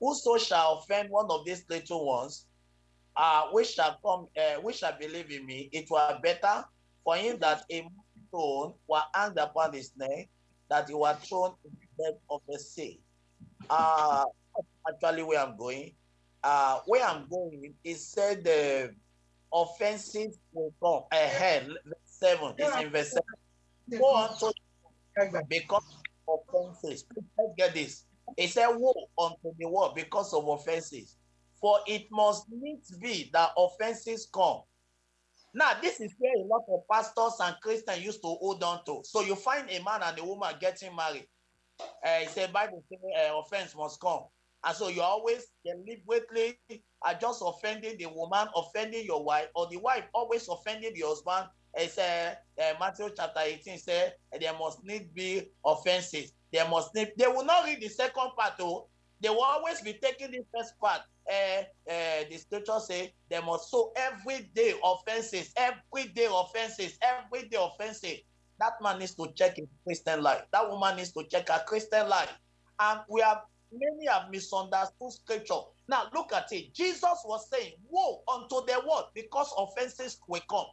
Whoso shall offend one of these little ones, uh, which shall come, uh, which shall believe in me, it were better for him that a stone were hanged upon his neck, that he were thrown in the depth of the sea. Uh, actually, where I'm going, uh, where I'm going, it said the offenses will come ahead. Seven is in verse seven. Go on to because of offenses. Let's get this. It said, Woe unto the world because of offenses. For it must needs be that offenses come. Now, this is where a lot of pastors and Christians used to hold on to. So you find a man and a woman getting married. Uh, it said, Bible says uh, offense must come. And so you always deliberately are just offending the woman, offending your wife, or the wife always offending the husband. It said uh, Matthew chapter 18 said there must need be offenses. There must they will not read the second part, though. They will always be taking the first part. Uh, uh, the scripture say they must sow every day offenses, every day offenses, every day offenses. That man needs to check his Christian life. That woman needs to check her Christian life. And we have many have misunderstood scripture. Now look at it. Jesus was saying, Woe unto the world because offenses will come.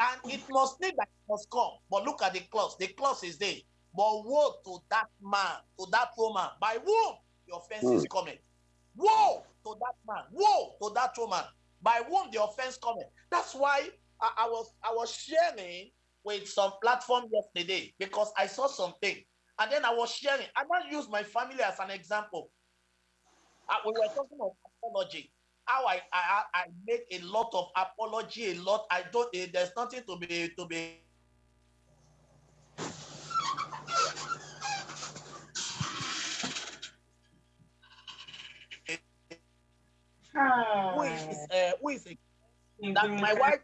And it must need that it must come. But look at the clause. The clause is there. But woe to that man, to that woman, by whom the offense mm. is coming. Woe to that man, woe to that woman, by whom the offense coming. That's why I, I was I was sharing with some platform yesterday because I saw something and then I was sharing. I might use my family as an example. Uh, we were talking about apology. How I, I I make a lot of apology, a lot. I don't. Uh, there's nothing to be to be. Who is uh, who is a, that my wife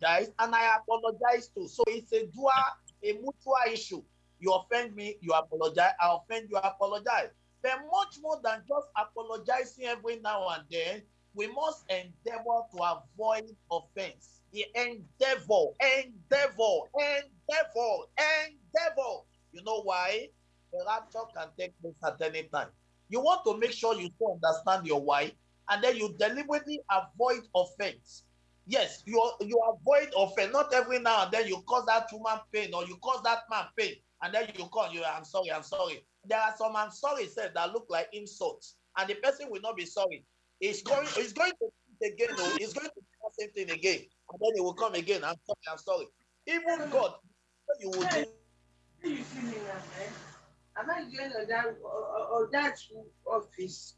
dies and I apologize too. So it's a dual, a mutual issue. You offend me, you apologize. I offend you, I apologize. But much more than just apologizing every now and then, we must endeavor to avoid offense. The endeavor, endeavor, endeavor, endeavor. You know why? The rapture can take place at any time. You want to make sure you still understand your why, and then you deliberately avoid offense. Yes, you you avoid offense. Not every now and then you cause that woman pain or you cause that man pain and then you call you, I'm sorry, I'm sorry. There are some I'm sorry said that look like insults, and the person will not be sorry. It's going, it's going to again, oh. no, he's going to do the same thing again, and then it will come again. I'm sorry, I'm sorry. Even God, you will do. You see me now, eh? Am I going to that or that office?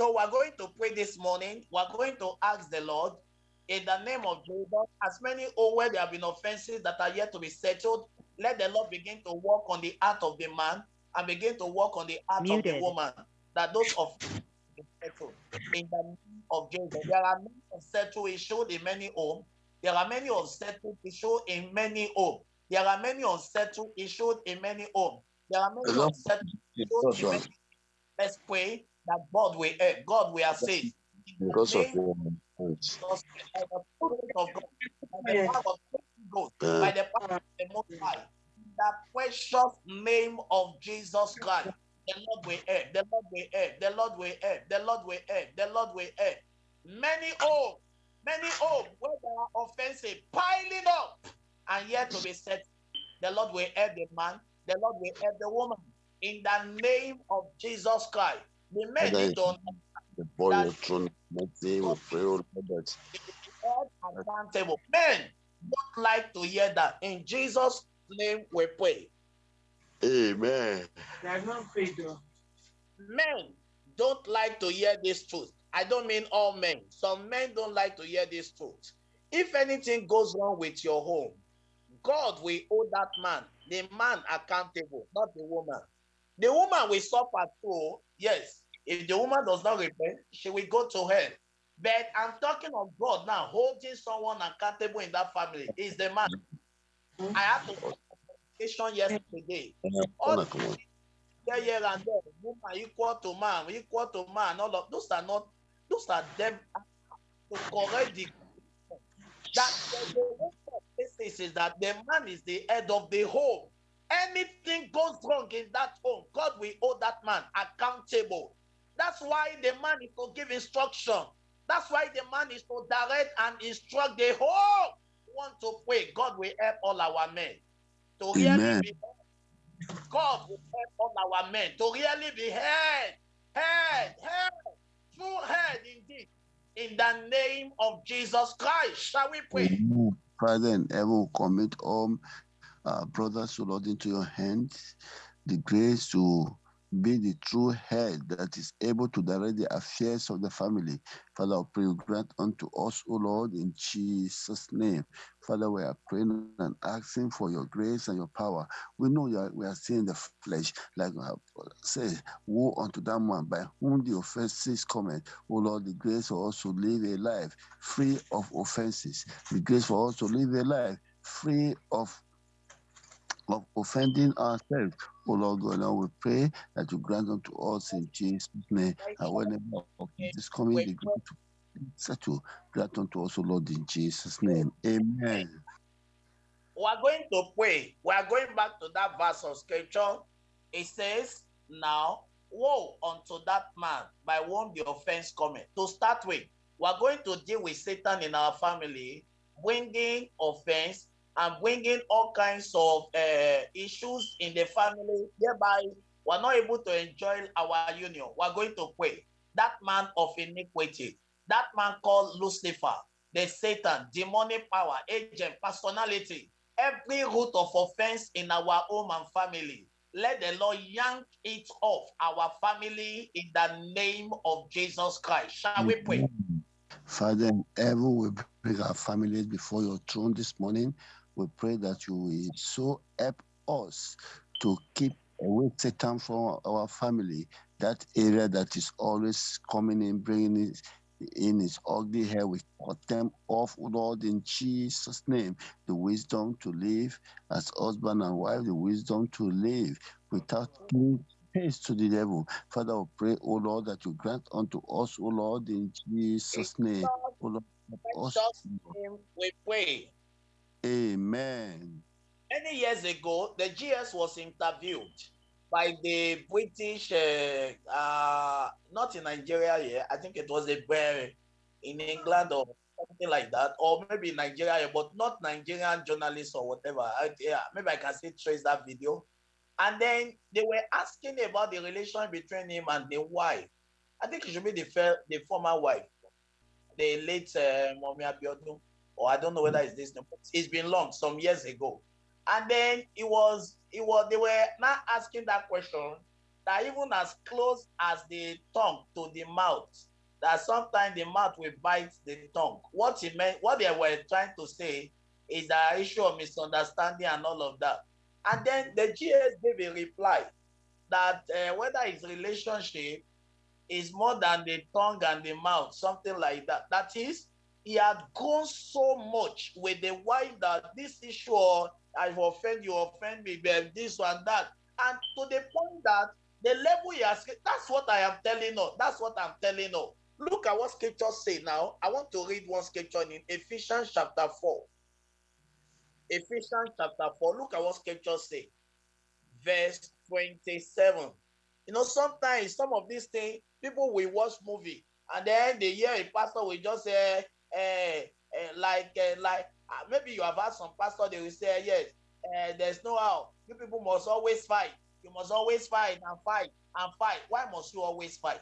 So we're going to pray this morning. We're going to ask the Lord in the name of Jesus, as many oh where there have been offenses that are yet to be settled, let the Lord begin to work on the heart of the man and begin to work on the heart Muted. of the woman. That those of settled in the name of Jesus. There are many unsettled issues in many homes. There are many unsettled issues in many homes. There are many unsettled issues in many homes. There are many unsettled issues in many Let's pray that God will help, God will assist. Because of your by the power of the Most High, the precious name of Jesus Christ, the Lord will help, the Lord will help, the Lord will help, the Lord will help, the Lord will help. Many homes, many homes where there are offensive piling up and yet to be set. The Lord will help the man, the Lord will help the woman. In the name of Jesus Christ, the men need to the boy will throne mercy will pray oh Lord accountable. Men don't like to hear that. In Jesus' name we pray. Amen. They are not paid Men don't like to hear this truth. I don't mean all men. Some men don't like to hear this truth. If anything goes wrong with your home, God will hold that man, the man accountable, not the woman. The woman will suffer too, yes. If the woman does not repent, she will go to hell. But I'm talking of God now, holding someone accountable in that family is the man. I have to fornication yesterday. All oh, kan here and there, woman equal to man, equal to man, all of those are not, those are them to correct the that the, the way of this is, is that the man is the head of the home. Anything goes wrong in that home, God will hold that man accountable. That's why the man is to give instruction. That's why the man is to direct and instruct the whole. Want to pray, God will help all our men to really be God will help all our men to really be heard, heard, heard, true heard indeed. In the name of Jesus Christ, shall we pray? Amen. Father in heaven, commit all our brothers, O Lord, into your hands. The grace to be the true head that is able to direct the affairs of the family. Father, I pray you grant unto us, O Lord, in Jesus' name. Father, we are praying and asking for your grace and your power. We know are, we are seeing the flesh, like we have said, woe unto that man by whom the offenses come. O Lord, the grace for us to live a life free of offenses. The grace for us to live a life free of of offending ourselves. Oh Lord God, now we pray that you grant unto us in Jesus' name. And whenever offense is coming, the grace to settle, grant unto us, O Lord, in Jesus' name. Amen. We are going to pray. We are going back to that verse of scripture. It says, Now, woe unto that man by whom the offense cometh. To start with, we are going to deal with Satan in our family, bringing offense and bringing all kinds of uh, issues in the family, thereby we're not able to enjoy our union. We're going to pray. That man of iniquity, that man called Lucifer, the Satan, demonic power, agent, personality, every root of offense in our home and family. Let the Lord yank it off our family in the name of Jesus Christ. Shall we pray? Father in heaven, we bring our families before your throne this morning. We pray that you will so help us to keep away Satan from our family, that area that is always coming in, bringing it in his ugly hair. We cut them off, Lord, in Jesus' name. The wisdom to live as husband and wife, the wisdom to live without giving space to the devil. Father, we pray, O Lord, that you grant unto us, O Lord, in Jesus' name. O Lord, us. We pray. Amen. Many years ago, the GS was interviewed by the British, uh, uh, not in Nigeria here, I think it was a bear in England or something like that, or maybe Nigeria, but not Nigerian journalists or whatever. I, yeah, maybe I can still trace that video. And then they were asking about the relation between him and the wife. I think it should be the, the former wife, the late uh, Mommy Abiodun, or I don't know whether it's this. It's been long, some years ago. And then it was, it was, they were now asking that question that even as close as the tongue to the mouth, that sometimes the mouth will bite the tongue. What he meant, what they were trying to say is the issue of misunderstanding and all of that. And then the GS gave a reply that uh, whether his relationship is more than the tongue and the mouth, something like that. That is, he had gone so much with the wife that this issue, I've offended you, offend me, this one, that. And to the point that the level he has, that's what I am telling you. That's what I'm telling you. Look at what scriptures say now. I want to read one scripture in Ephesians chapter 4. Ephesians chapter 4. Look at what scriptures say. Verse 27. You know, sometimes some of these things, people will watch movie and then they hear a pastor will just say, like, eh, like, uh, maybe you have asked some pastor, they will say, yes, eh, there's no how. You people must always fight. You must always fight and fight and fight. Why must you always fight?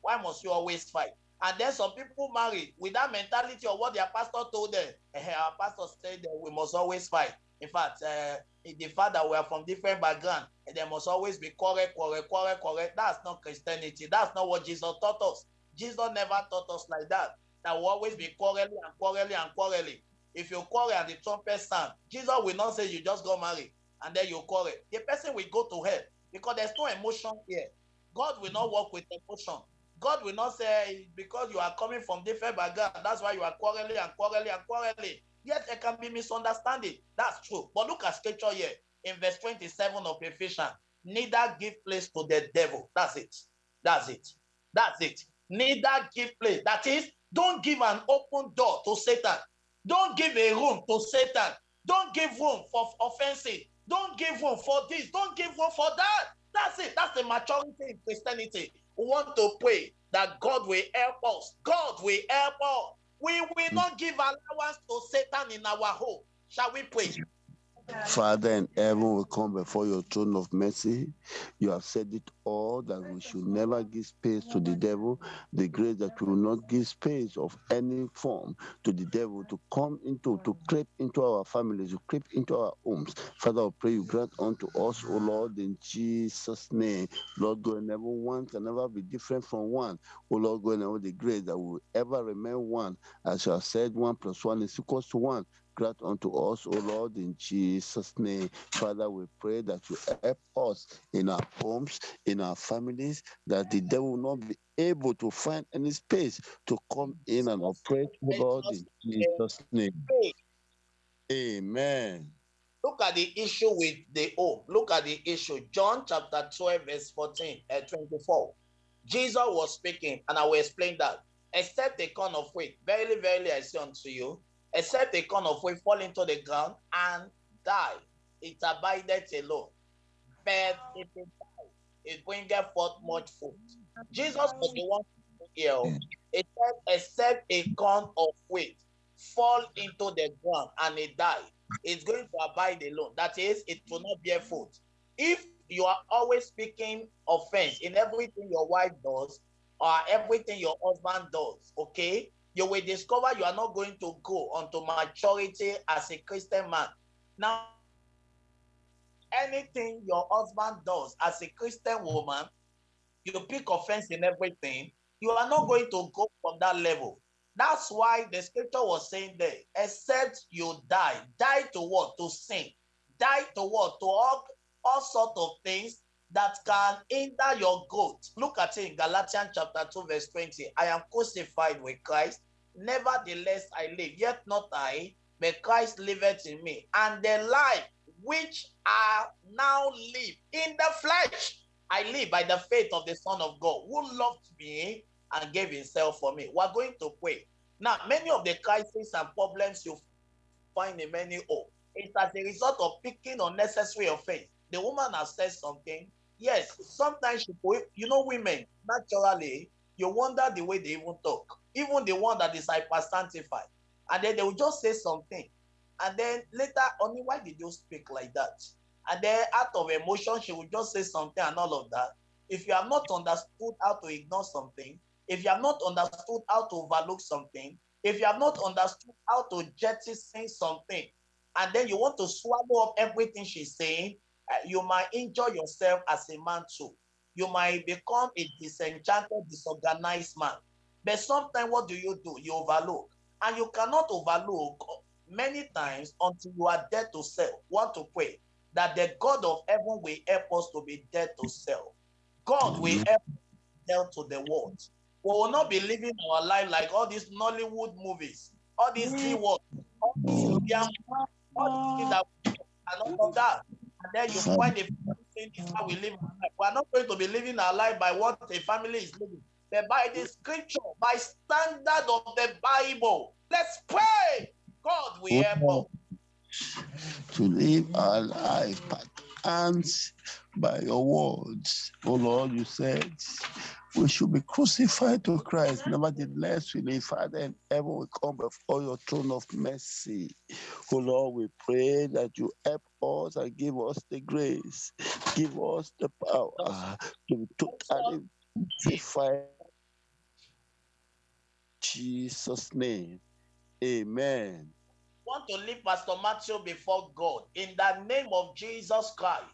Why must you always fight? And then some people marry with that mentality of what their pastor told them. Eh, our pastor said that we must always fight. In fact, uh, the fact that we are from different background, and there must always be correct, correct, correct, correct. That's not Christianity. That's not what Jesus taught us. Jesus never taught us like that. That will always be quarreling and quarreling and quarreling. If you quarrel and the trumpet sound, Jesus will not say you just go marry and then you quarrel. The person will go to hell because there's no emotion here. God will not work with emotion. God will not say because you are coming from different background, that's why you are quarreling and quarreling and quarreling. Yes, there can be misunderstanding. That's true. But look at scripture here. in verse 27 of Ephesians, neither give place to the devil. That's it. That's it. That's it. Neither give place. That is, don't give an open door to Satan. Don't give a room to Satan. Don't give room for offensive. Don't give room for this. Don't give room for that. That's it. That's the maturity in Christianity. We want to pray that God will help us. God will help us. We will not give allowance to Satan in our home. Shall we pray? Father in heaven, we come before your throne of mercy. You have said it all that we should never give space to the devil. The grace that we will not give space of any form to the devil to come into, to creep into our families, to creep into our homes. Father, I pray you grant unto us, O Lord, in Jesus' name. Lord God, never one can never be different from one. O Lord God, never the grace that will ever remain one. As you have said, one plus one is equals to one grant unto us, O Lord, in Jesus' name. Father, we pray that you help us in our homes, in our families, that the devil will not be able to find any space to come in and operate, O Lord, in Jesus' name. Amen. Look at the issue with the home. Look at the issue. John chapter 12, verse 14 and uh, 24. Jesus was speaking, and I will explain that. Except a corn of wheat, verily, verily, I say unto you, except a corn of wheat fall into the ground and die, it abideth alone. But if it die, it bringeth forth much fruit. Jesus was the one here. Oh. It said, except a corn of wheat fall into the ground and it die, it's going to abide alone. That is, it will not bear fruit. If you are always speaking offense in everything your wife does or everything your husband does, okay, you will discover you are not going to go onto maturity as a Christian man. Now, anything your husband does as a Christian woman, you pick offense in everything, you are not going to go from that level. That's why the scripture was saying there, except you die, die to what? To sin. Die to what? To all, all sorts of things that can hinder your growth. Look at it in Galatians chapter 2, verse 20. I am crucified with Christ. Nevertheless, I live, yet not I, but Christ liveth in me. And the life which I now live in the flesh, I live by the faith of the Son of God, who loved me and gave himself for me. We're going to pray. Now, many of the crises and problems you find in many homes, it's as a result of picking unnecessary offense. The woman has said something. Yes, sometimes she, you know, women naturally, you wonder the way they even talk even the one that is hypersanctified. And then they will just say something. And then later, only why did you speak like that? And then out of emotion, she will just say something and all of that. If you have not understood how to ignore something, if you have not understood how to overlook something, if you have not understood how to jettison something, and then you want to swallow up everything she's saying, uh, you might injure yourself as a man too. You might become a disenchanted, disorganized man. But sometimes what do you do? You overlook. And you cannot overlook many times until you are dead to self. Want to pray that the God of heaven will help us to be dead to self. God will mm-hmm. help us to the world. We will not be living our life like all these Nollywood movies, all these mm. keywords, all these Indian, all these that mm. and all of that. And then you find the thing is how we live our life. We are not going to be living our life by what a family is living but by the scripture, by standard of the Bible. Let's pray. God will help us. To live our life and by your words. Oh Lord, you said we should be crucified to Christ. Nevertheless, we live, Father, and ever we come before your throne of mercy. Oh Lord, we pray that you help us and give us the grace, give us the power to totally crucified Jesus' name. Amen. want to leave Pastor Matthew before God in the name of Jesus Christ.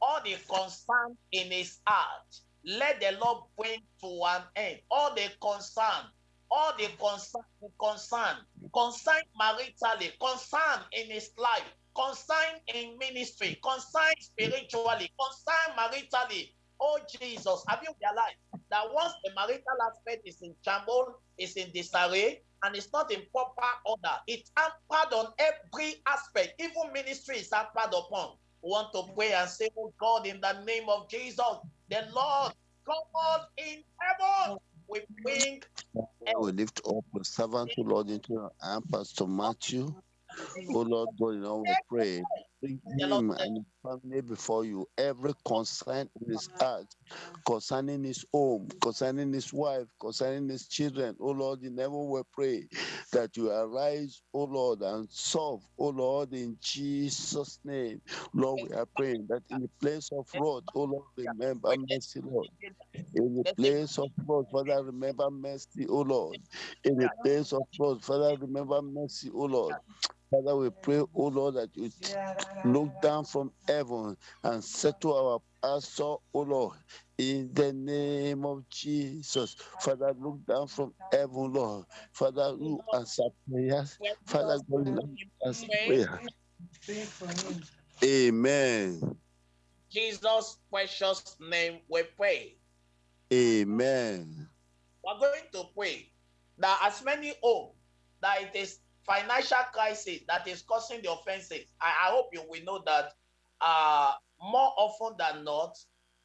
All the concern in his heart, let the Lord bring to an end. All the concern, all the concern, concern, concern maritally, concern in his life, concern in ministry, concern spiritually, concern maritally. Oh Jesus, have you realized that once the marital aspect is in shambles, is in disarray, and it's not in proper order, it's hampered on every aspect. Even ministry is hampered upon. We want to pray and say, Oh God, in the name of Jesus, the Lord, God in heaven, we bring. We lift up the servant, Lord, into your hand, Pastor Matthew. Oh Lord God, you know, we pray. Bring him and family before you. Every concern in his heart, concerning his home, concerning his wife, concerning his children. Oh Lord, in heaven we pray that you arise, oh Lord, and solve, oh Lord, in Jesus' name. Lord, we are praying that in the place of wrath, oh Lord, remember mercy, Lord. In the place of wrath, Father, remember mercy, oh Lord. In the place of wrath, Father, remember mercy, oh Lord. Father, we pray, oh Lord, that you look down from heaven and settle our pastor, oh Lord, in the name of Jesus. Father, look down from heaven, Lord. Father, you answer prayers. Father, God, answer prayer. Amen. Jesus' precious name we pray. Amen. We're going to pray that as many hope that it is financial crisis that is causing the offenses. I, I hope you will know that uh, more often than not,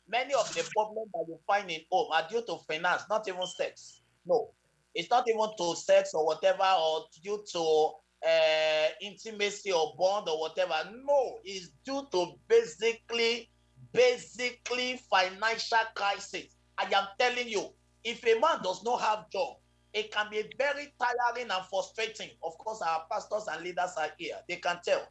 many of the problems that you find in home are due to finance, not even sex. No, it's not even to sex or whatever, or due to uh, intimacy or bond or whatever. No, it's due to basically, basically financial crisis. I am telling you, if a man does not have job, it can be very tiring and frustrating. Of course, our pastors and leaders are here. They can tell.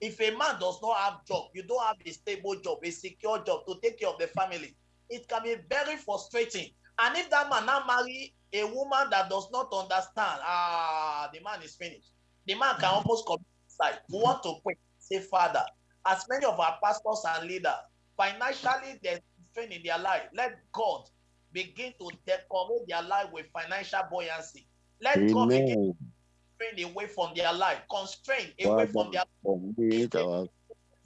If a man does not have job, you don't have a stable job, a secure job to take care of the family, it can be very frustrating. And if that man now marry a woman that does not understand, ah, the man is finished. The man can almost commit suicide. We want to pray, say, Father, as many of our pastors and leaders, financially there's strain in their life, let God begin to decorate their life with financial buoyancy. Let Amen. God begin to away from their life, constrain away from their life. Our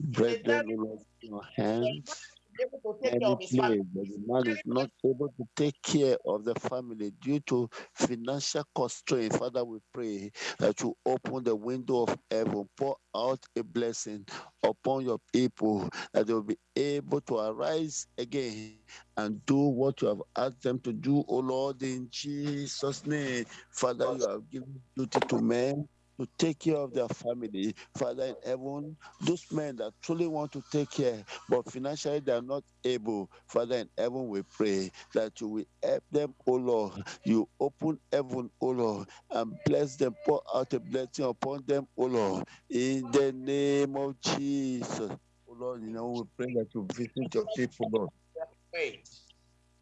brethren in your hands able to take care of his family. The man is not able to take care of the family due to financial constraint. Father, we pray that you open the window of heaven, pour out a blessing upon your people, that they will be able to arise again and do what you have asked them to do, O Lord, in Jesus' name. Father, you have given duty to men to take care of their family. Father in heaven, those men that truly want to take care, but financially they are not able. Father in heaven, we pray that you will help them, O Lord. You open heaven, O Lord, and bless them, pour out a blessing upon them, O Lord. In the name of Jesus. O Lord, you know, we pray that you visit your people, Lord.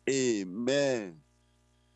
Amen.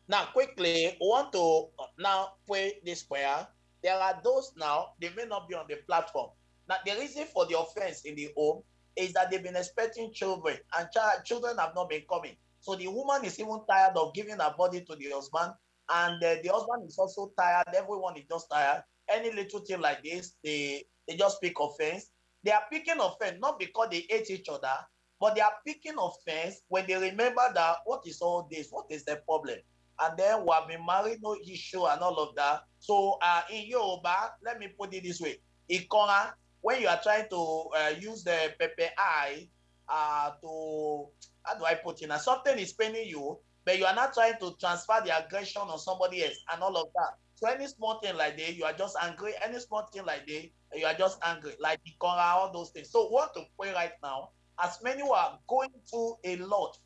Now, quickly, we want to uh, now pray this prayer there are those now, they may not be on the platform. Now, the reason for the offense in the home is that they've been expecting children and child, children have not been coming. So the woman is even tired of giving her body to the husband, and uh, the husband is also tired. Everyone is just tired. Any little thing like this, they, they just pick offense. They are picking offense not because they hate each other, but they are picking offense when they remember that what is all this? What is the problem? And then we have been married, no issue and all of that. So uh, in Yoruba, let me put it this way. Ikora, when you are trying to uh, use the pepe eye uh, to, how do I put it now? Something is paining you, but you are not trying to transfer the aggression on somebody else and all of that. So any small thing like that, you are just angry. Any small thing like that, you are just angry. Like Ikora, all those things. So what to pray right now, as many who are going through a lot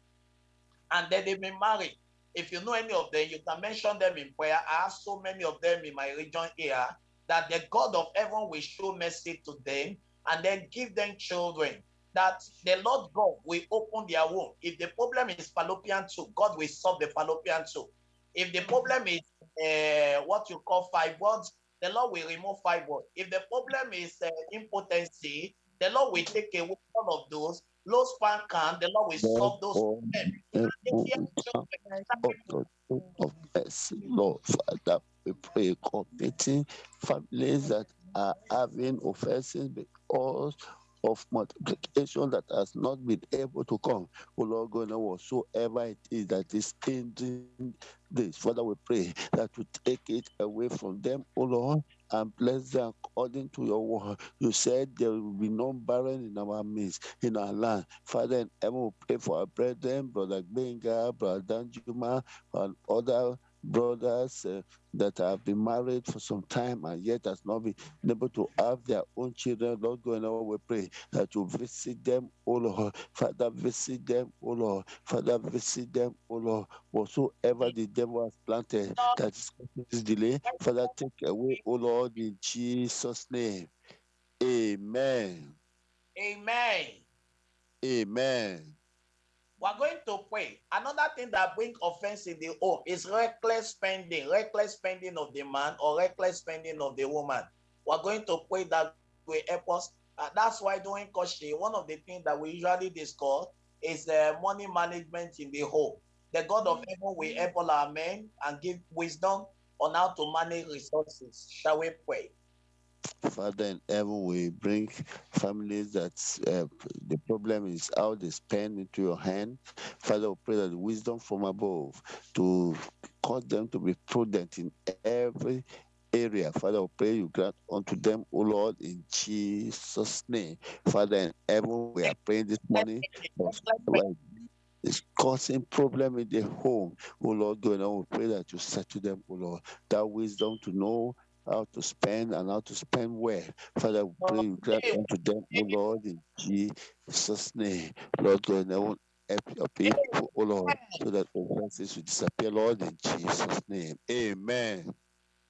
and then they've been married, if you know any of them, you can mention them in prayer. I have so many of them in my region here that the God of heaven will show mercy to them and then give them children. That the Lord God will open their womb. If the problem is fallopian tube, God will solve the fallopian tube. If the problem is uh, what you call fibroids, the Lord will remove fibroids. If the problem is uh, impotency, the Lord will take away all of those low span can, the Lord will solve those oh, Of mercy, oh, oh, Lord Father, we pray committing families that are having offenses because of multiplication that has not been able to come. Oh Lord God, now whatsoever it is that is hindering this, Father, we pray that you take it away from them, oh Lord, and bless them according to your word. You said there will be no barren in our midst, in our land. Father, in heaven, we pray for our brethren, Brother Benga, Brother Danjuma, and other brothers uh, that have been married for some time and yet has not been able to have their own children. Lord, going on, we pray that you visit them, oh Lord. Father, visit them, oh Lord. Father, visit them, oh Lord. Whatsoever the devil has planted that is this delay, Father, take away, oh Lord, in Jesus' name. Amen. Amen. Amen. We're going to pray. Another thing that brings offense in the home is reckless spending, reckless spending of the man or reckless spending of the woman. We're going to pray that will help us. Uh, that's why during Koshi, one of the things that we usually discuss is uh, money management in the home. The God of heaven will help all our men and give wisdom on how to manage resources. Shall we pray? Father in heaven, we bring families that uh, the problem is how they spend into your hand. Father, we pray that wisdom from above to cause them to be prudent in every area. Father, we pray you grant unto them, O Lord, in Jesus' name. Father in heaven, we are praying this morning. It's causing problem in the home. Oh Lord, going on, we pray that you settle them, oh Lord, that wisdom to know how to spend and how to spend where. Father, we pray you grant unto them, O Lord, in Jesus' name. Lord God, I want help your people, O Lord, so that offenses will disappear, Lord, in Jesus' name. Amen.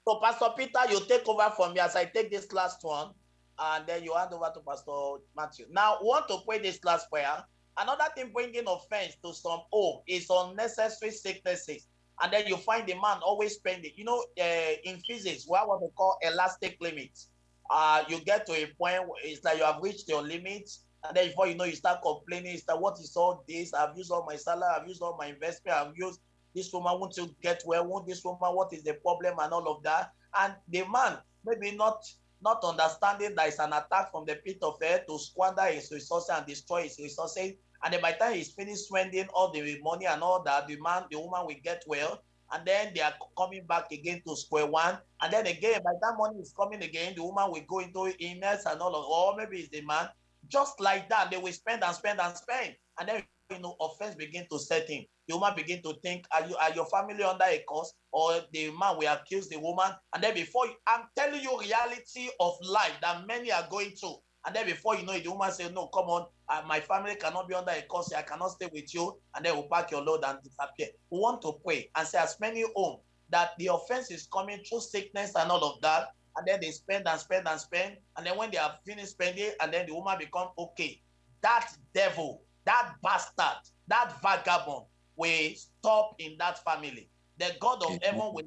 So, Pastor Peter, you take over from me as I take this last one, and then you hand over to Pastor Matthew. Now, want to pray this last prayer. Another thing bringing offense to some home is unnecessary sicknesses and then you find the man always spending. You know, uh, in physics, we have what we call elastic limits. Uh, you get to a point where it's like you have reached your limits, and then before you know, you start complaining. It's like, what is all this? I've used all my salary, I've used all my investment, I've used this woman won't you get well? Won't this woman? What is the problem and all of that? And the man maybe not not understanding that it's an attack from the pit of hell to squander his resources and destroy his resources and then by the time he's finished spending all the money and all that, the man, the woman will get well. And then they are coming back again to square one. And then again, by that money is coming again, the woman will go into illness and all of, or maybe it's the man. Just like that, they will spend and spend and spend. And then you know, offense begin to set in. The woman begin to think, are you are your family under a curse? Or the man will accuse the woman. And then before you, I'm telling you reality of life that many are going through. And then before you know it, the woman say, No, come on, uh, my family cannot be under a curse. I cannot stay with you. And then we'll pack your load and disappear. We want to pray and say, as many home that the offense is coming through sickness and all of that. And then they spend and spend and spend. And then when they have finished spending, and then the woman become okay. That devil, that bastard, that vagabond will stop in that family. The God of heaven will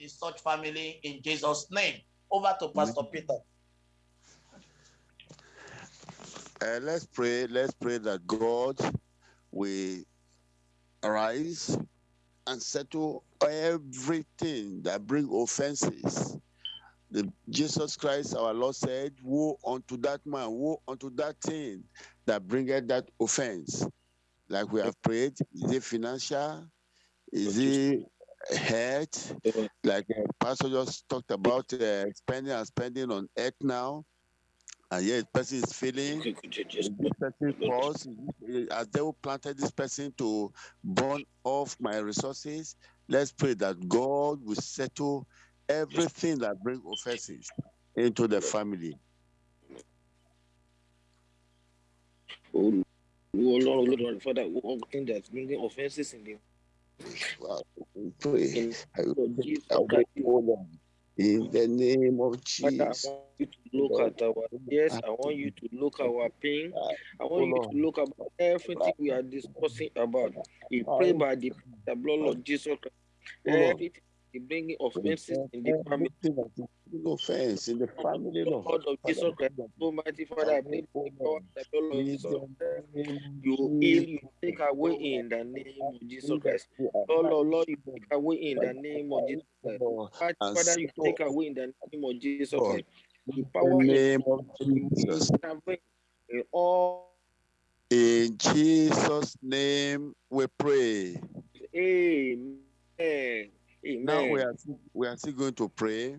in such family in Jesus' name. Over to Pastor Peter. Uh, let's pray. Let's pray that God will arise and settle everything that bring offenses. The, Jesus Christ, our Lord said, "Woe unto that man, woe unto that thing that bringeth that offense." Like we have prayed, is it financial? Is it health? Like uh, Pastor just talked about uh, spending and spending on earth now Ah, and yet person is feeling this person cause as they will planted this person to burn off my resources? Let's pray that god will settle everything that brings offenses into the family. Oh, Lord, Lord, Father, anything that's bringing offenses in the well, pray. In, I, I, I, in the name of Jesus. I want you to look at our yes, I want you to look at our pain. I want you to look about everything we are discussing about. We pray by the, the blood of Jesus Christ. Everything the bringing offenses in the family. Offense in the family, Lord. Lord of Jesus Christ, Almighty Father, I for the blood of Jesus. You heal, you take away in the name of Jesus Christ. Oh Lord, Lord, you take away in the name of Jesus Christ. Father, you take away in the name of Jesus Christ. The power in the name of Jesus. In all in Jesus' name we pray. Amen. Amen. Now we are we are still going to pray.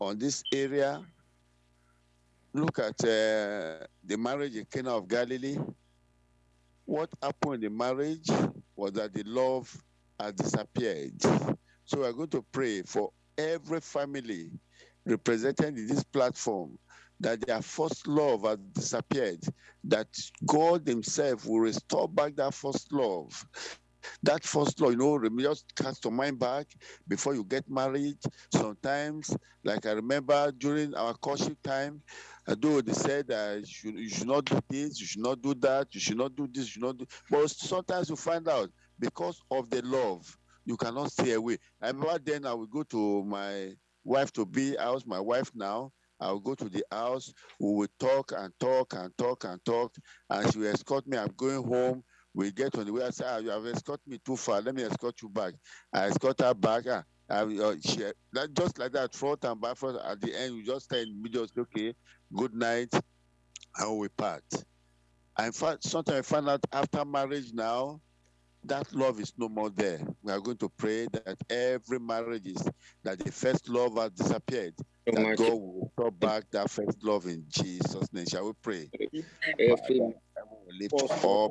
On this area. Look at uh, the marriage in Cana of Galilee. What happened in the marriage was that the love has disappeared. So we're going to pray for every family represented in this platform that their first love has disappeared, that God Himself will restore back that first love. That first law, you know, just cast your mind back before you get married. Sometimes, like I remember during our courtship time, I although they said uh, you, should, you should not do this, you should not do that, you should not do this, you should not do. But sometimes you find out because of the love, you cannot stay away. I remember then I would go to my wife to be house, my wife now. I'll go to the house. We will talk and talk and talk and talk. And she will escort me. I'm going home. We get on the way. I say, ah, you have escorted me too far. Let me escort you back. I escort her back. Ah, I, uh, she, that, just like that, front and back, front. At the end, we just stay in the middle. Say, okay, good night. And we part. And sometimes I find out after marriage now, that love is no more there. We are going to pray that every marriage is that the first love has disappeared. That God will restore back that first love in Jesus' name. Shall we pray? Every lift up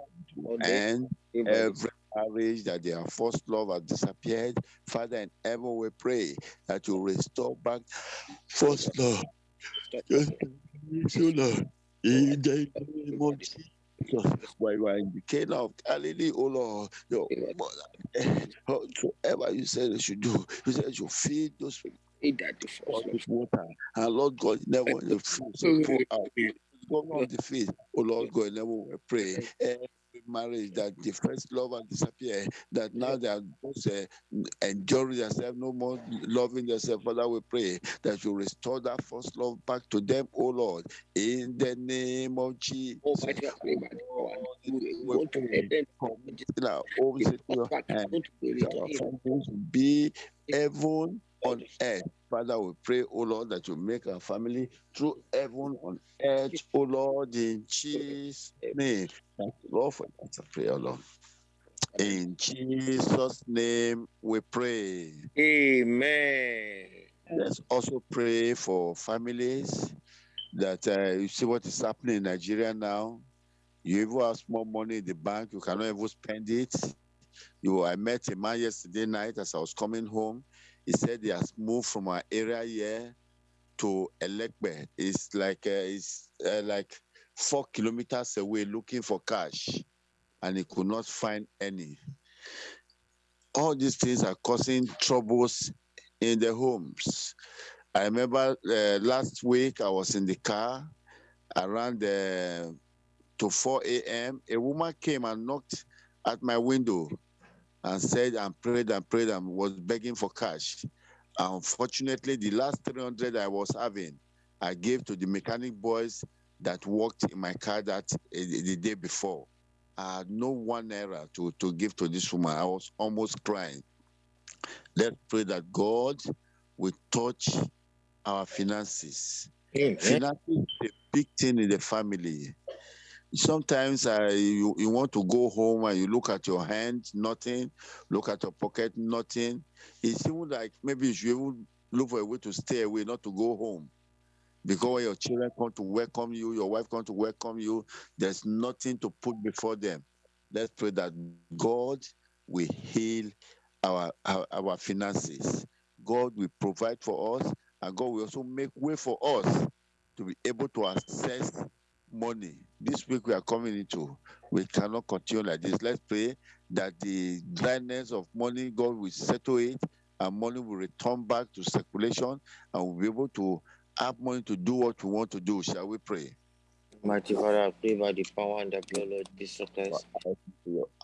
and every marriage that their first love has disappeared. Father, in heaven we pray that you restore back first love. Just Lord. In the name of Jesus. While you are in the Cana of Galilee, oh Lord, your mother, eh, whatever you said you should do, you said you feed those all this water. And Lord God, never the food so pour out. Go the feet. Oh Lord God, never will pray. Every marriage that the first love has disappeared, that now they are just uh, enjoying themselves, no more loving themselves. Father, we pray that you restore that first love back to them, oh Lord, in the name of Jesus. Oh, we pray, now, be heaven on earth. Father, we pray, oh Lord, that you make our family through heaven on earth, oh Lord, in Jesus' name. Thank you, Lord, for that prayer, Lord. In Jesus' name we pray. Amen. Let's also pray for families that uh, you see what is happening in Nigeria now. You even have small money in the bank, you cannot even spend it. You, I met a man yesterday night as I was coming home. He said he has moved from our area here to Elekbe. It's like uh, it's uh, like four kilometers away looking for cash, and he could not find any. All these things are causing troubles in the homes. I remember uh, last week I was in the car around uh, to 4 a.m. A woman came and knocked at my window and said and prayed and prayed and was begging for cash. Unfortunately, the last 300 I was having, I gave to the mechanic boys that worked in my car that uh, the day before. I had no one error to, to give to this woman. I was almost crying. Let's pray that God will touch our finances. Amen. Finances is a big thing in the family sometimes uh, you, you want to go home and you look at your hand, nothing, look at your pocket, nothing. It seems like maybe you should look for a way to stay away, not to go home. Because your children come to welcome you, your wife come to welcome you, there's nothing to put before them. Let's pray that God will heal our, our, our finances. God will provide for us, and God will also make way for us to be able to access money. This week we are coming into, we cannot continue like this. Let's pray that the dryness of money, God will settle it, and money will return back to circulation, and we'll be able to have money to do what we want to do. Shall we pray? Mighty Father, I pray by the power and the blood of Jesus Christ.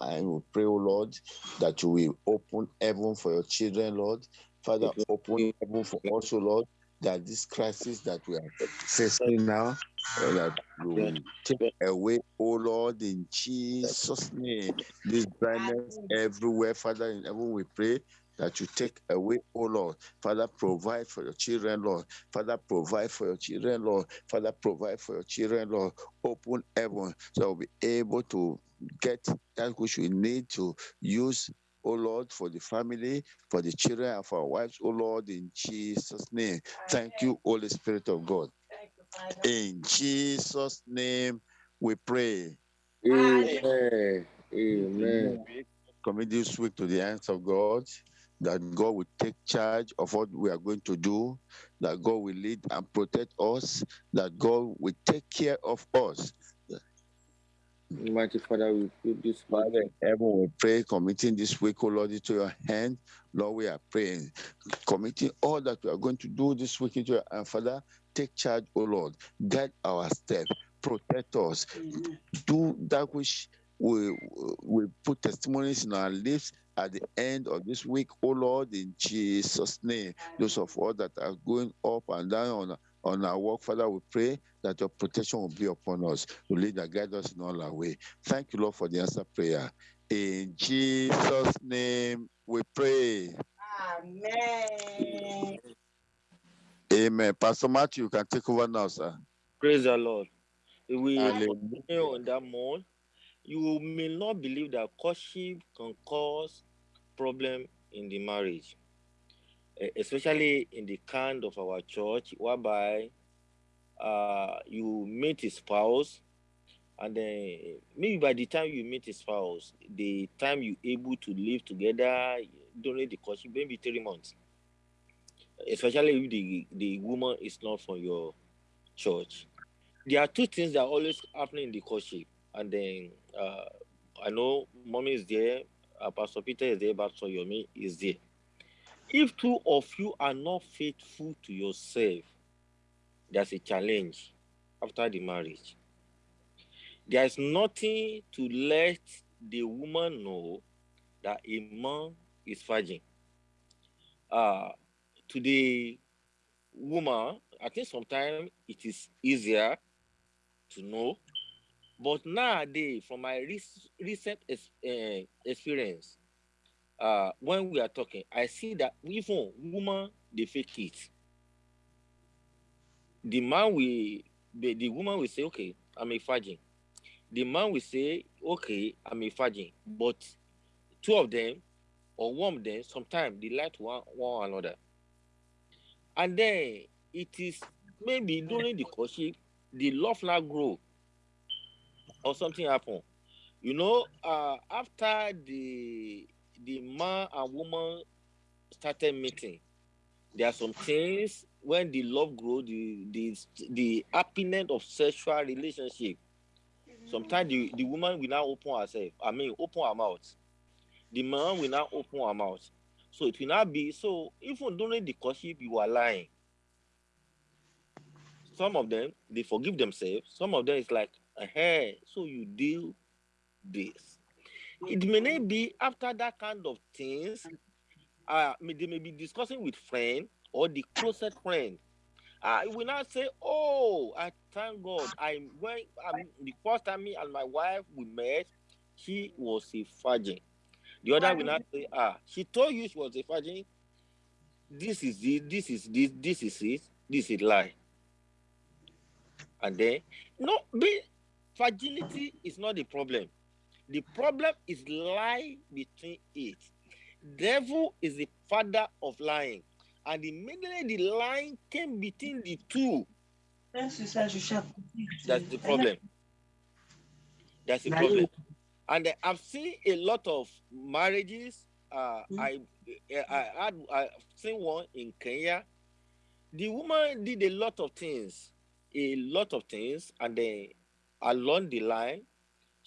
I will pray, O Lord, that you will open heaven for your children, Lord. Father, open heaven for us, O Lord, that this crisis that we are facing now, uh, that you will take away, oh Lord, in Jesus' name, this blindness everywhere, Father, in heaven we pray that you take away, oh Lord. Father, provide for your children, Lord. Father, provide for your children, Lord. Father, provide for your children, Lord. Open heaven so we'll be able to get that which we need to use oh Lord, for the family, for the children, and for our wives, oh Lord, in Jesus' name. Thank you, Holy Spirit of God. In Jesus' name we pray. Amen. Amen. Commit this week to the hands of God, that God will take charge of what we are going to do, that God will lead and protect us, that God will take care of us. Mighty Father, we put this Father in heaven, we pray, committing this week, oh Lord, into your hand. Lord, we are praying, committing all that we are going to do this week into your hand. Father, take charge, oh Lord. Guide our step, protect us, do that which we, we put testimonies in our lips at the end of this week, oh Lord, in Jesus' name. Those of us that are going up and down on, on our work, Father, we pray that your protection will be upon us, to lead and guide us in all our way. Thank you, Lord, for the answer prayer. In Jesus' name we pray. Amen. Amen. Pastor Matthew, you can take over now, sir. Praise the Lord. If we Hallelujah. continue on that mode, you may not believe that courtship can cause problem in the marriage, especially in the kind of our church, whereby uh, you meet a spouse, and then maybe by the time you meet a spouse, the time you able to live together during the courtship, maybe three months. Especially if the, the woman is not from your church. There are two things that are always happening in the courtship. And then uh, I know mommy is there, uh, Pastor Peter is there, Pastor Yomi is there. If two of you are not faithful to yourself, there's a challenge after the marriage. There is nothing to let the woman know that a man is virgin. Uh, to the woman, I think sometimes it is easier to know. But nowadays, from my recent uh, experience, uh, when we are talking, I see that even woman they fake it. The man will, the, the woman will say, "Okay, I'm a virgin." The man will say, "Okay, I'm a virgin," but two of them or one of them sometimes they lie to one, one another, and then it is maybe during the courtship the love now grow or something happen. You know, uh, after the the man and woman started meeting, there are some things when the love grows, the the the happiness of sexual relationship. Sometimes the, the woman will now open herself. I mean, open her mouth. The man will now open her mouth. So it will not be so. Even during the courtship, you are lying. Some of them they forgive themselves. Some of them it's like, hey, so you do this. It may not be after that kind of things. Uh, they may be discussing with friend or the closest friend. I will not say, "Oh, I thank God." I when um, the first time me and my wife we met, she was a virgin. The other will not say, "Ah, she told you she was a virgin." This is it. This is this. This is it. This is lie. And then, no, be virginity is not the problem. The problem is lie between it. Devil is the father of lying, and immediately the line came between the two. That's the problem. That's the problem. And uh, I've seen a lot of marriages. Uh, I, I had I've seen one in Kenya. The woman did a lot of things, a lot of things, and then along the line,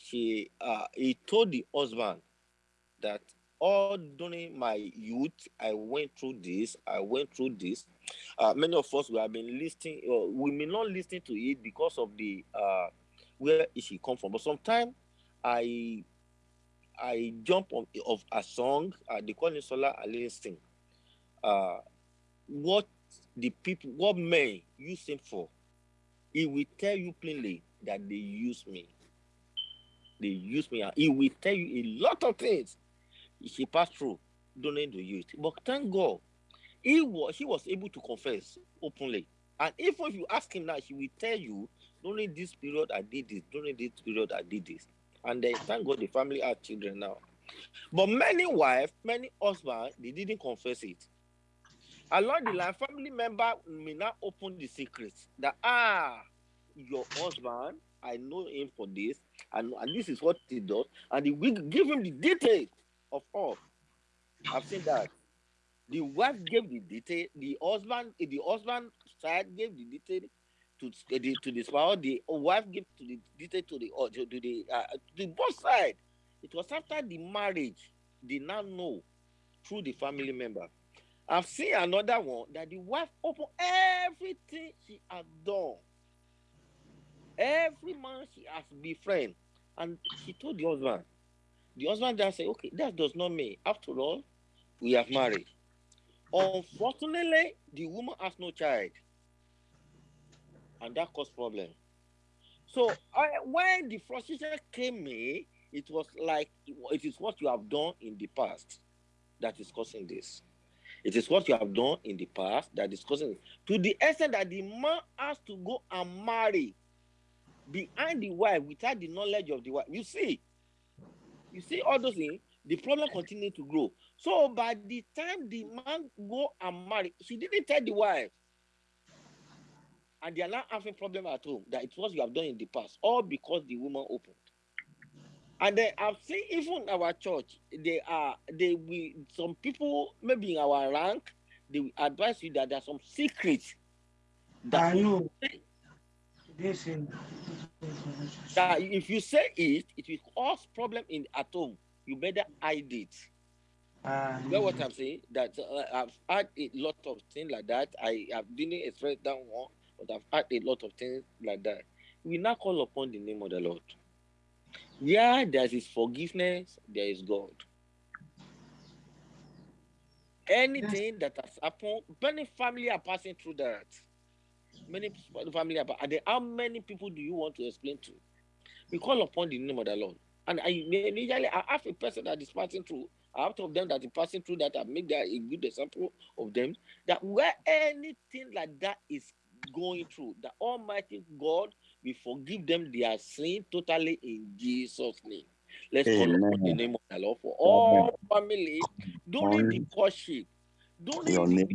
she uh, he told the husband that all during my youth I went through this, I went through this. Uh, many of us we have been listening, uh, we may not listen to it because of the uh, where she come from, but sometimes I I jump on of a song, uh, they call it Solar Alliance Uh, what the people, what men use him for, he will tell you plainly that they use me. They use me. He will tell you a lot of things he passed through don't during the youth. But thank God, he was he was able to confess openly. And even if you ask him now, he will tell you during this period I did this, during this period I did this. And then thank God the family have children now. But many wives, many husbands, they didn't confess it. Along the line, family member may not open the secrets that ah, your husband, I know him for this, and, and this is what he does, and he will give him the details of all. I've seen that. The wife gave the detail, the husband, the husband side gave the detail to the to the spouse, the wife gave to the detail to the to the uh, to the both side. It was after the marriage they now know through the family member. I've seen another one that the wife opened everything she had done. Every man she has befriend, and she told the husband. The husband just said, "Okay, that does not mean. After all, we have married." Unfortunately, the woman has no child, and that caused problem. So I, when the frustration came in, it was like it is what you have done in the past that is causing this. It is what you have done in the past that is causing it. To the extent that the man has to go and marry behind the wife without the knowledge of the wife. You see, you see all those things, the problem continues to grow. So by the time the man go and marry, she didn't tell the wife. And they are now having problem at home that it was you have done in the past, all because the woman opened. And then I've seen even our church, they are they we some people maybe in our rank, they will advise you that there's some secrets that I know. This that if you say it, it will cause problem in at home. You better hide it. Uh, you know what I'm saying? That uh, I've had a lot of things like that. I have didn't express that one, but I've had a lot of things like that. We now call upon the name of the Lord. Yeah, there is forgiveness, there is God. Anything that has happened, many family are passing through that. Many family are, and then how many people do you want to explain to? We call upon the name of the Lord. And I immediately I have a person that is passing through, out of them that is passing through that I make that a good example of them. That where anything like that is going through, the Almighty God we forgive them their sin totally in Jesus' name. Let's Amen. call upon the name of the Lord for all family during the courtship. During the,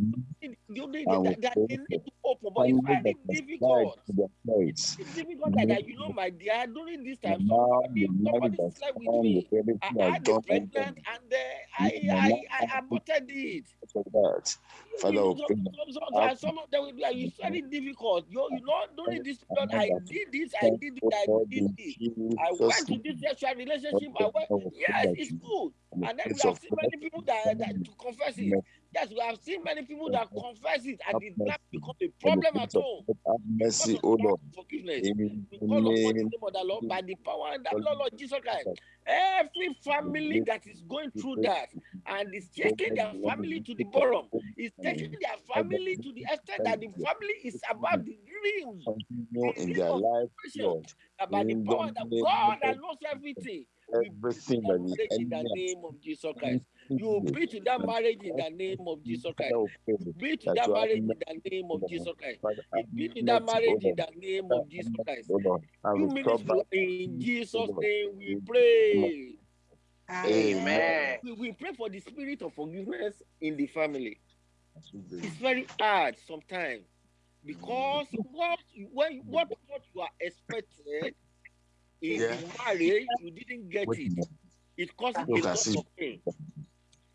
during the, that, that they need to open, but it's very difficult. It's difficult that, that you know, my dear, during this time, somebody, somebody slept with me. I had a pregnant and uh, I, I, I aborted it. Father, some, of them will be like, it's very difficult. You, you know, during this period, I did this, I did this, I did this. I went to this sexual relationship. I went, yes, it's good. And then we have seen many people that, that to confess it. Yes, we have seen many people that confess it and it not become a problem at all. Mercy, O Lord. Forgiveness. We call upon the name of the Lord by the power and the Lord, Lord Jesus Christ. Every family that is going through that and is taking their family to the bottom, is taking their family to the extent that the family is about the dreams. in their life, Lord. About the power that God that knows everything. Everything that the in the name of Jesus Christ. You be to that marriage in the name of Jesus Christ. You be to that marriage in the name of Jesus Christ. You be to that marriage in the name of Jesus Christ. You minister in Jesus' name we pray. Amen. We, we pray for the spirit of forgiveness in the family. It's very hard sometimes because what when what what you are expected in yeah. marriage you didn't get it. It causes a lot of pain.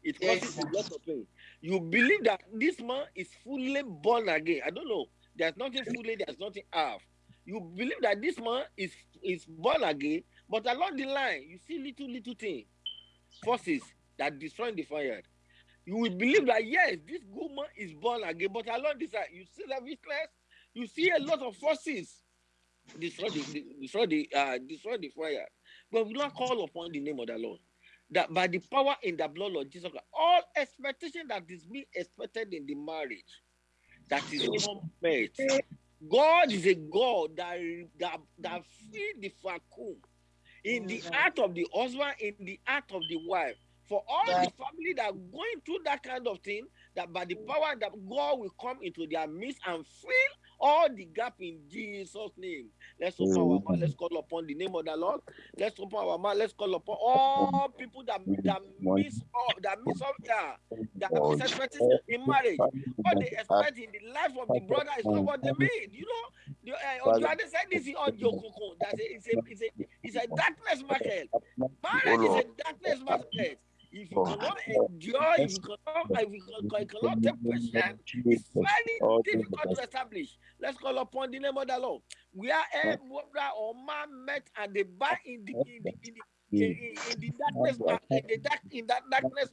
It causes a lot of pain. You believe that this man is fully born again. I don't know. There's nothing fully, there's nothing half. You believe that this man is is born again, but along the line, you see little little thing, forces that destroy the fire you will believe that yes, this woman is born again, but along this side, you see the weakness, you see a lot of forces destroy the destroy the uh, destroy the fire. But we not call upon the name of the Lord. That by the power in the blood of Jesus Christ, all expectation that is being expected in the marriage, that is not met. God is a God that that, that feed the vacuum in the heart of the husband, in the heart of the wife. For all the family that are going through that kind of thing, that by the power that God will come into their midst and fill all the gap in Jesus' name. Let's open our mouth. Let's call upon the name of the Lord. Let's open our mouth. Let's call upon all people that that miss all that miss all yeah, that miss expectation in marriage. What they expect in the life of the brother is not what they mean. You know, the, uh, Ojuade said this in audio That it's a it's a it's a darkness market. Marriage is a darkness market. If you cannot endure, if you cannot, if you cannot, you cannot take patience, it's very difficult to establish. Let's call upon the name of the Lord. Where a brother or man met and they buy in the, in the, in the in, in, the darkness in the dark in that darkness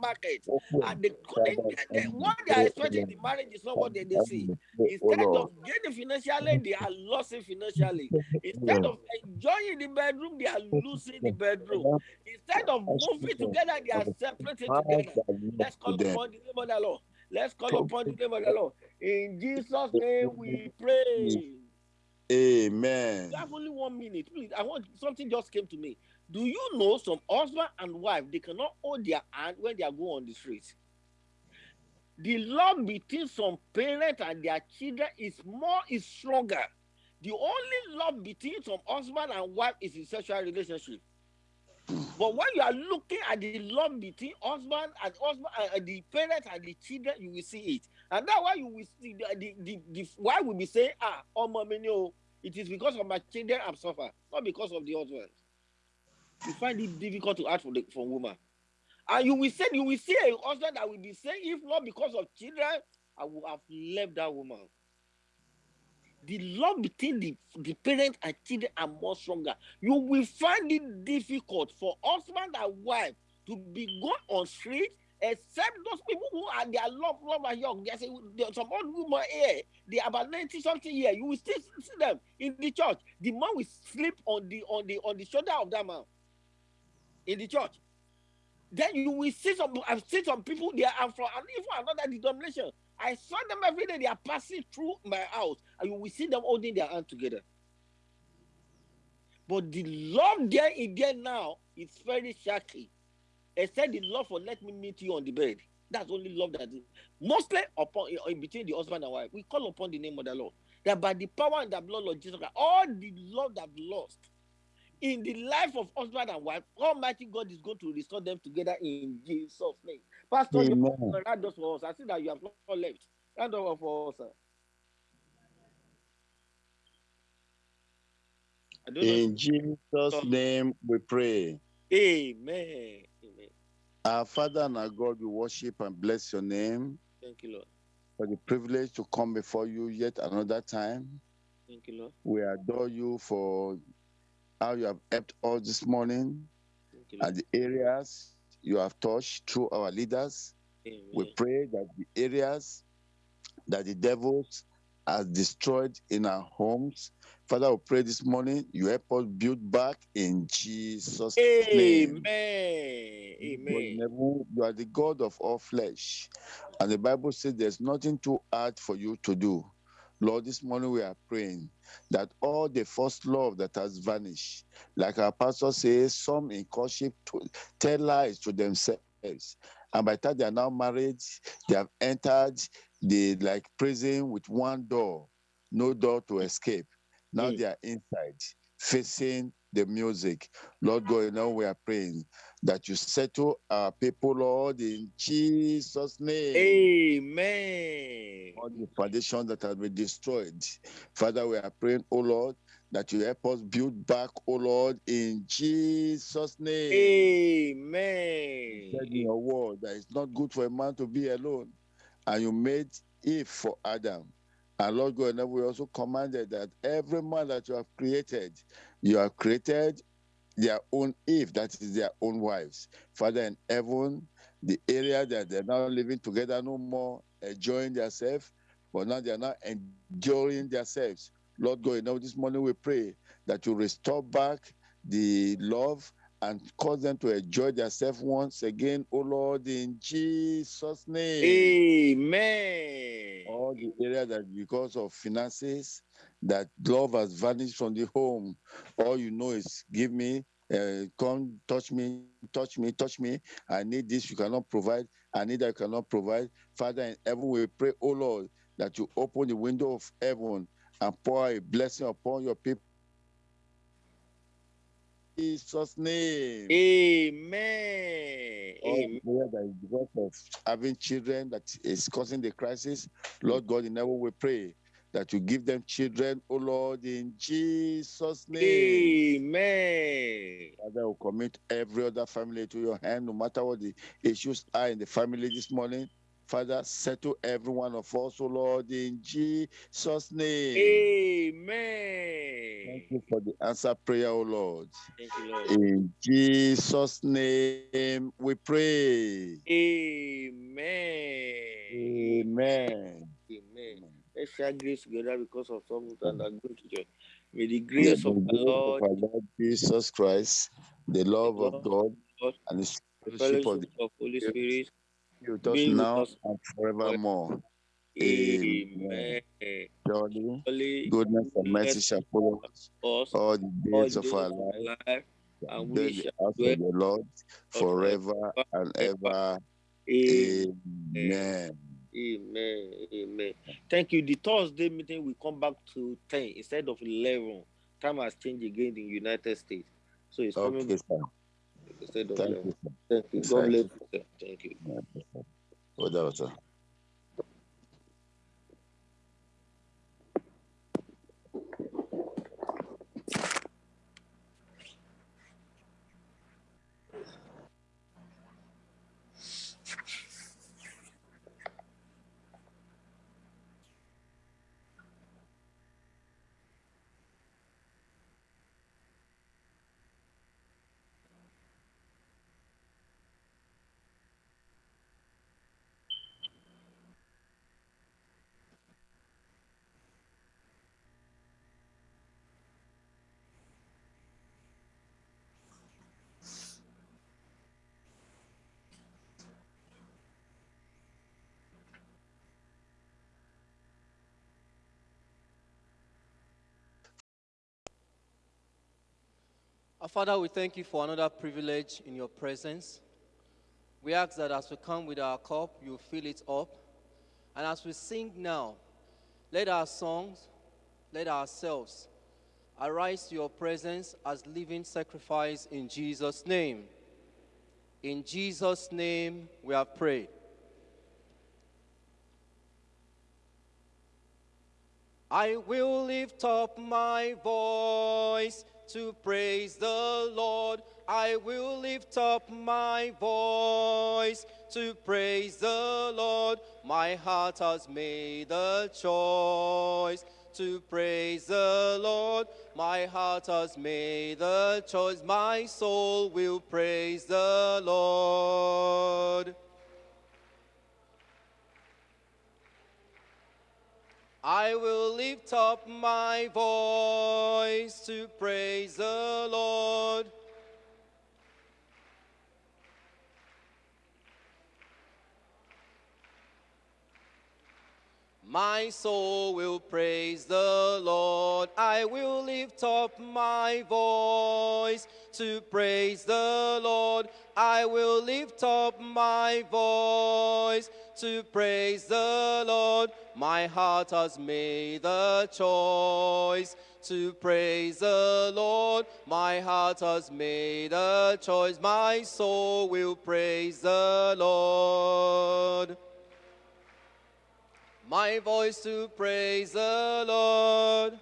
market. And the, the, the, what they are expecting in the marriage is not what they, they see. instead of gaining financially they are losing financially. Instead of enjoying the bedroom they are losing the bedroom. instead of moving together they are separating together. Let's call upon the name of the lord. Let's call upon the name of the lord. In jesus name we pray. Amen. You have only one minute. Please, I want something just came to me. Do you know some husband and wife they cannot hold their hand when they are going on the street? The love between some parents and their children is more is stronger. The only love between some husband and wife is in sexual relationship. But when you are looking at the love between husband and husband and uh, the parents and the children, you will see it. And that's why you will see the the, the, the wife will be saying, ah, oh mommy, no, it is because of my children I'm suffering, not because of the husband you find it difficult to ask for the for woman. And you will say you will see a husband that will be saying, if not because of children, I would have left that woman. The love between the, the parent and children are more stronger. You will find it difficult for husband and wife to be gone on street except those people who are their love, love are young. There's, a, there's some old woman here, they are about 90 something year. You will still see them in the church. The man will sleep on the on the on the shoulder of that man in the church. Then you will see some, I've seen some people there are from and even another denomination. I saw them every day, they are passing through my house, and you will see them holding their hand together. But the love there in there now is very shaky. Except the love for let me meet you on the bed. That's only love that is mostly upon in between the husband and wife. We call upon the name of the Lord. That by the power and the blood of Jesus Christ, all the love that lost in the life of husband and wife, Almighty God is going to restore them together in Jesus' name. Pastor, Amen. you round us for us. I see that you have not left. Round up for us, sir. In Jesus' name we pray. Amen. Amen. Our Father and our God, we worship and bless your name. Thank you, Lord. For the privilege to come before you yet another time. Thank you, Lord. We adore you for how you have helped us this morning and the areas you have touched through our leaders. Amen. We pray that the areas that the devils has destroyed in our homes. Father, we pray this morning you help us build back in Jesus' Amen. name. Amen. You are the God of all flesh. And the Bible says there's nothing too hard for you to do. Lord, this morning we are praying that all the first love that has vanished, like our pastor says, some in courtship tell lies to themselves. And by the time they are now married, they have entered the like prison with one door, no door to escape. Now mm. they are inside, facing the music. Lord God, now we are praying that you settle our people, Lord, in Jesus' name. Amen. All the foundations that have been destroyed. Father, we are praying, oh Lord, that you help us build back, oh Lord, in Jesus' name. Amen. You said in your word that it's not good for a man to be alone. And you made Eve for Adam. And Lord God, and we also commanded that every man that you have created, you have created their own Eve, that is their own wives. Father in heaven, the area that they're now living together no more, enjoying themselves, but now they're not enjoying themselves. Lord God, now this morning we pray that you restore back the love and cause them to enjoy themselves once again, oh Lord, in Jesus' name. Amen. All the area that because of finances, that love has vanished from the home. All you know is give me, uh, come touch me, touch me, touch me. I need this, you cannot provide. I need that, you cannot provide. Father in heaven, we pray, oh Lord, that you open the window of heaven and pour a blessing upon your people. Jesus' name. Amen. Amen. that is because of having children that is causing the crisis, Lord God, in heaven we pray that you give them children, oh Lord, in Jesus' name. Amen. Father, we commit every other family to your hand, no matter what the issues are in the family this morning. Father, settle every one of us, oh Lord, in Jesus' name. Amen. Thank you for the answer prayer, oh Lord. Thank you, Lord. In Jesus' name we pray. Amen. Amen. Let's share grace together because of something that mm. are going to join. May the grace the of grace Lord, of Lord Jesus Christ, the love of God, God, and the fellowship of the of Holy Spirit be with us be with now us and forevermore. Amen. Surely, Surely, goodness and mercy shall follow us all the all days the of our life. life, and we shall dwell the Lord forever and ever. Amen. Amen. Amen. Amen. Thank you. The Thursday meeting will come back to 10 instead of 11. Time has changed again in the United States. So it's coming Okay, sir. instead of Thank 11. you. Thank you. God bless you. sir. Thank you. Whatever, sir. Father, we thank you for another privilege in your presence. We ask that as we come with our cup, you fill it up. And as we sing now, let our songs, let ourselves arise to your presence as living sacrifice in Jesus' name. In Jesus' name, we have prayed. I will lift up my voice to praise the Lord. I will lift up my voice to praise the Lord. My heart has made a choice to praise the Lord. My heart has made a choice. My soul will praise the Lord. I will lift up my voice to praise the Lord. My soul will praise the Lord. I will lift up my voice to praise the Lord. I will lift up my voice to praise the Lord. My heart has made the choice to praise the Lord. My heart has made a choice. My soul will praise the Lord. My voice to praise the Lord.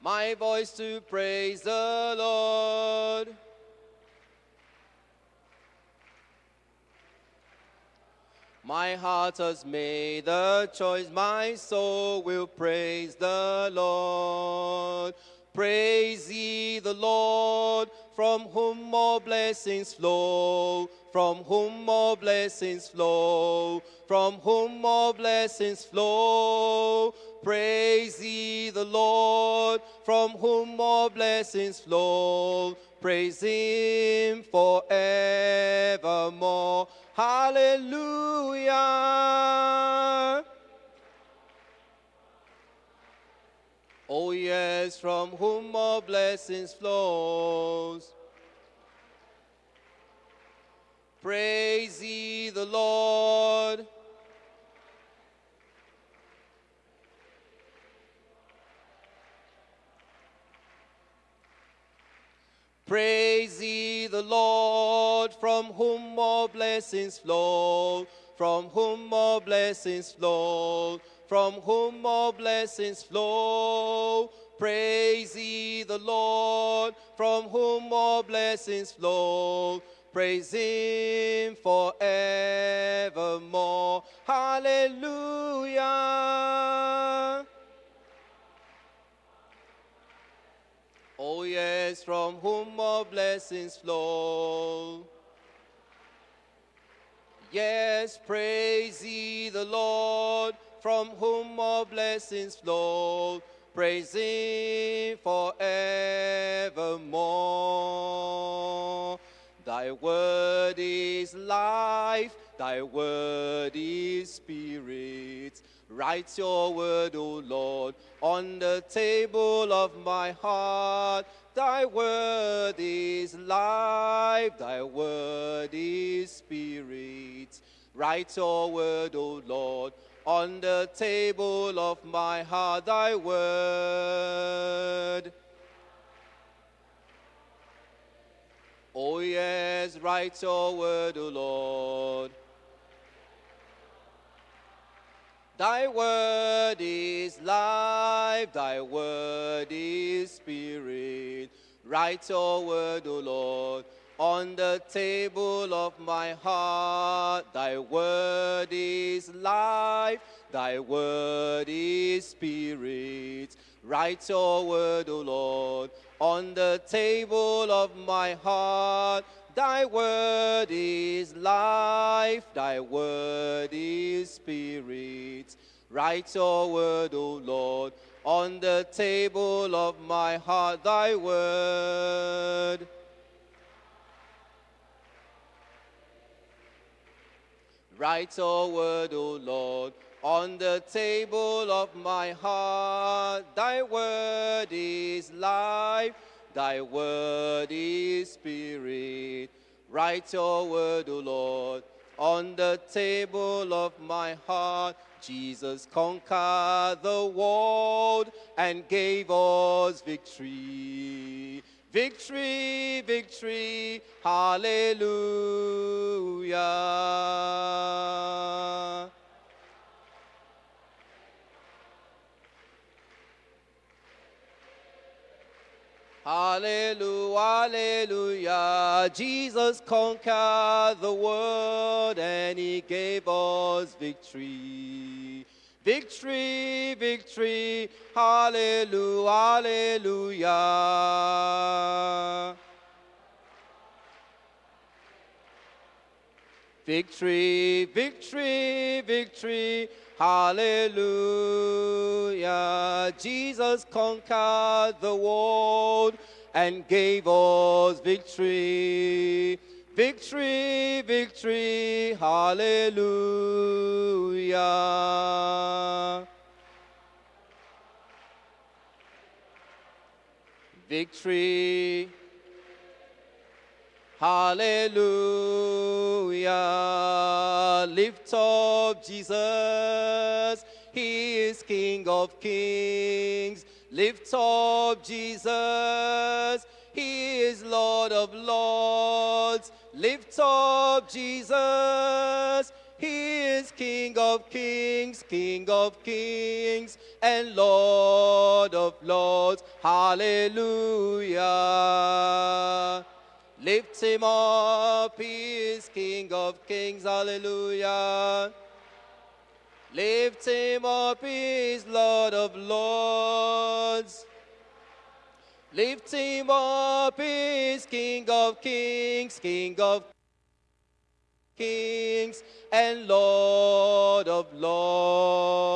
My voice to praise the Lord. My heart has made a choice, my soul will praise the Lord. Praise ye the Lord, from whom all blessings flow, from whom all blessings flow, from whom all blessings flow. Praise ye the Lord, from whom all blessings flow. Praise him forevermore. Hallelujah. Oh yes, from whom all blessings flows. Praise ye the Lord. Praise ye the Lord, from whom all blessings flow, from whom all blessings flow, from whom all blessings flow. Praise ye the Lord, from whom all blessings flow. Praise him forevermore. Hallelujah. Oh, yes, from whom all blessings flow. Yes, praise ye the Lord, from whom all blessings flow. Praise him forevermore. Thy word is life, thy word is spirit. Write your word, O Lord, on the table of my heart. Thy word is life, thy word is spirit. Write your word, O Lord, on the table of my heart, thy word. Oh yes, write your word, O Lord. Thy word is life, thy word is spirit. Write your word, O Lord, on the table of my heart. Thy word is life, thy word is spirit. Write your word, O Lord, on the table of my heart. Thy word is life, thy word is spirit. Write your word, O Lord, on the table of my heart, thy word. Write your word, O Lord, on the table of my heart. Thy word is life, thy word is spirit. Write your word, O Lord, on the table of my heart. Jesus conquered the world and gave us victory. Victory, victory, hallelujah. Hallelujah, hallelujah. Jesus conquered the world and he gave us victory. Victory, victory, hallelujah, hallelujah. Victory, victory, victory, hallelujah. Jesus conquered the world and gave us victory. Victory, victory, hallelujah. Victory, Hallelujah. Lift up Jesus. He is King of kings. Lift up Jesus. He is Lord of lords. Lift up Jesus. He is King of kings, King of kings, and Lord of lords. Hallelujah. Lift him up, he is King of kings, hallelujah. Lift him up, he is Lord of lords. Lift him up, he is King of kings, King of kings, and Lord of lords.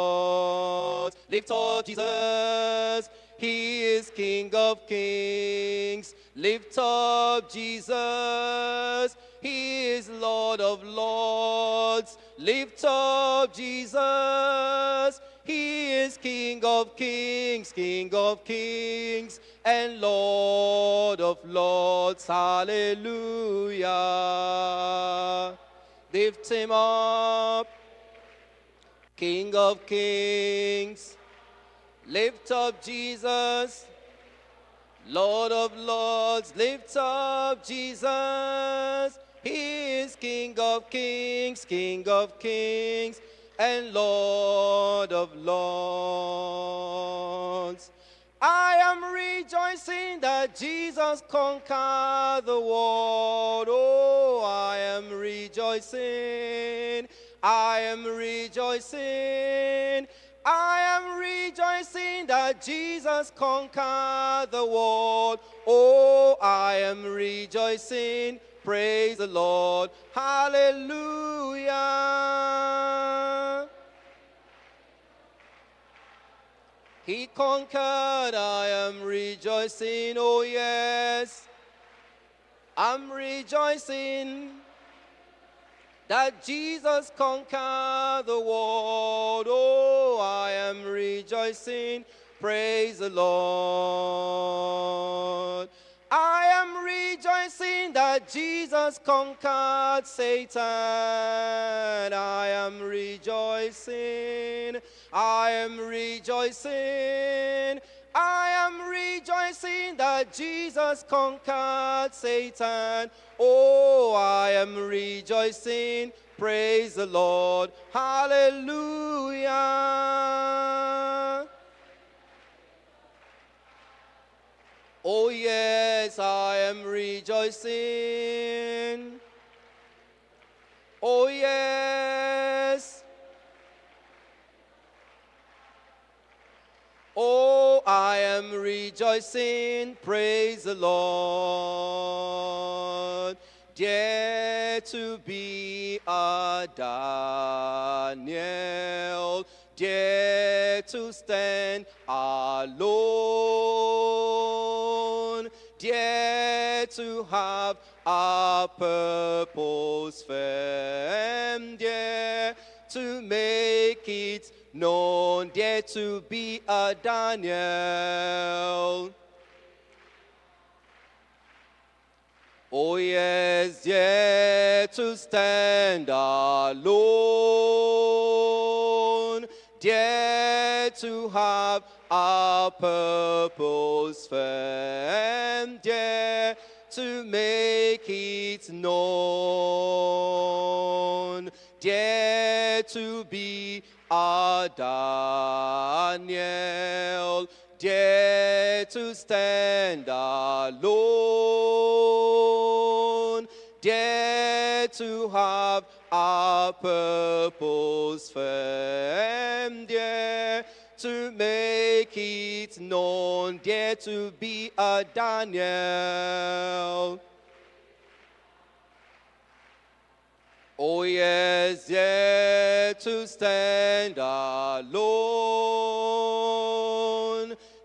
Lift up Jesus, he is King of kings. Lift up Jesus, he is Lord of lords. Lift up Jesus, he is King of kings, King of kings, and Lord of lords. Hallelujah. Lift him up, King of kings. Lift up Jesus. Lord of Lords, lift up Jesus. He is King of kings, King of kings, and Lord of lords. I am rejoicing that Jesus conquered the world. Oh, I am rejoicing. I am rejoicing. I am rejoicing that Jesus conquered the world. Oh, I am rejoicing. Praise the Lord. Hallelujah. He conquered, I am rejoicing, oh yes. I'm rejoicing that Jesus conquered the world. Oh, I am rejoicing, praise the Lord. I am rejoicing that Jesus conquered Satan. I am rejoicing. I am rejoicing. I am rejoicing that Jesus conquered Satan. Oh, I am rejoicing. Praise the Lord. Hallelujah. Oh, yes, I am rejoicing. Oh, yes. Oh, I am rejoicing. Praise the Lord. Dare to be a Daniel. Dare to stand alone. Dare to have a purpose firm. Dare to make it known. Dare to be a Daniel. Oh yes, dare to stand alone. Dare to have a purpose firm. Dare to make it known. Dare to be a Daniel. Dare to stand alone. Dare to have a purpose firm. Dare to make it known. Dare to be a Daniel. Oh yes, dare to stand alone,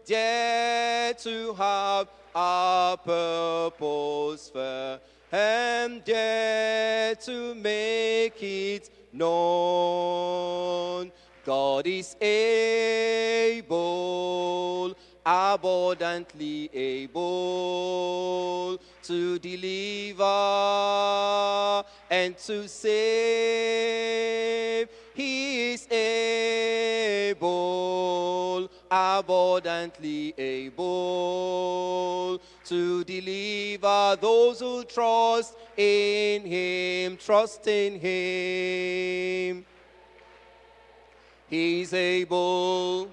dare to have a purpose firm, and dare to make it known. God is able, abundantly able to deliver and to save. He is able, abundantly able to deliver those who trust in Him, trust in Him. He's able.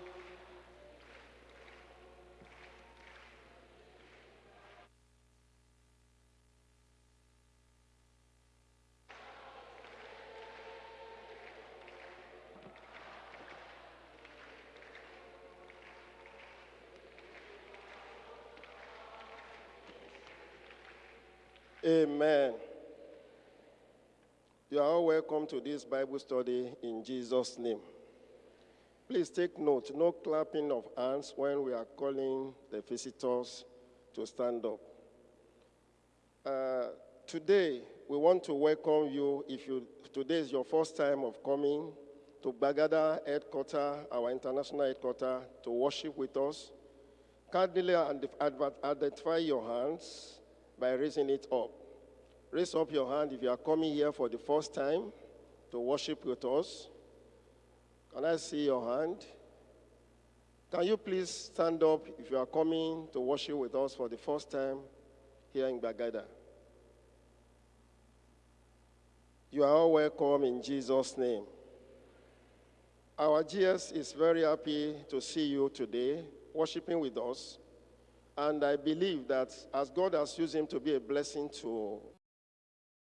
Amen. You are all welcome to this Bible study in Jesus' name. Please take note no clapping of hands when we are calling the visitors to stand up. Uh, today, we want to welcome you. If you today is your first time of coming to Bagada headquarters, our international headquarters, to worship with us, kindly identify your hands by raising it up. Raise up your hand if you are coming here for the first time to worship with us. Can I see your hand? Can you please stand up if you are coming to worship with us for the first time here in Bagada? You are all welcome in Jesus' name. Our GS is very happy to see you today, worshiping with us. And I believe that as God has used him to be a blessing to